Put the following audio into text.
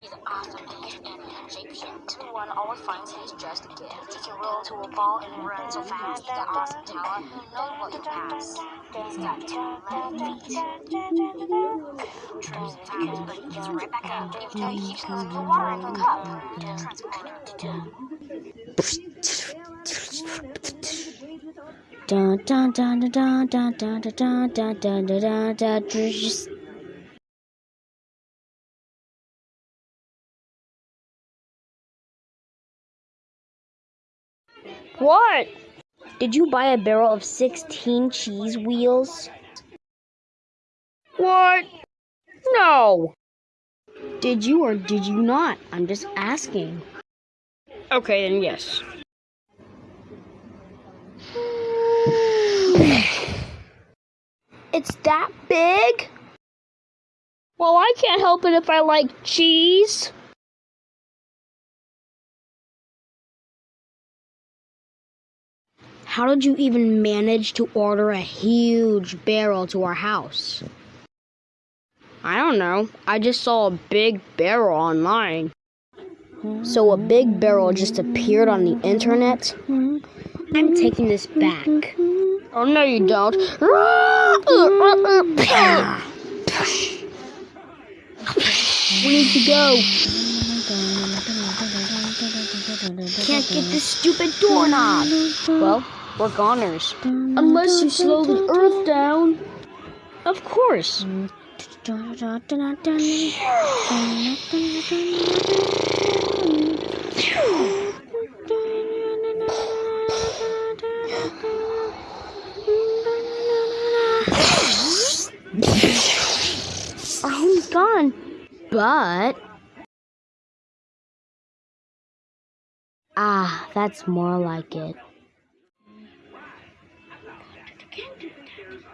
He's awesome and and shapeshift. One always finds his just a gift. He can roll to a ball and run so fast. He's got awesome talent. Knows what to pass. He's got two feet. Trips times, but he gets right back up. Even though he keeps losing the water in the cup. Dun dun dun dun dun dun dun dun dun dun dun dun dun What? Did you buy a barrel of 16 cheese wheels? What? No. Did you or did you not? I'm just asking. Okay, then yes. it's that big? Well, I can't help it if I like cheese. How did you even manage to order a huge barrel to our house? I don't know. I just saw a big barrel online. So a big barrel just appeared on the internet? I'm taking this back. Oh, no, you don't. we need to go. Can't get this stupid doorknob. Well, we're goners. Unless you slow the earth down. Of course. Our home's gone. But. Ah, that's more like it.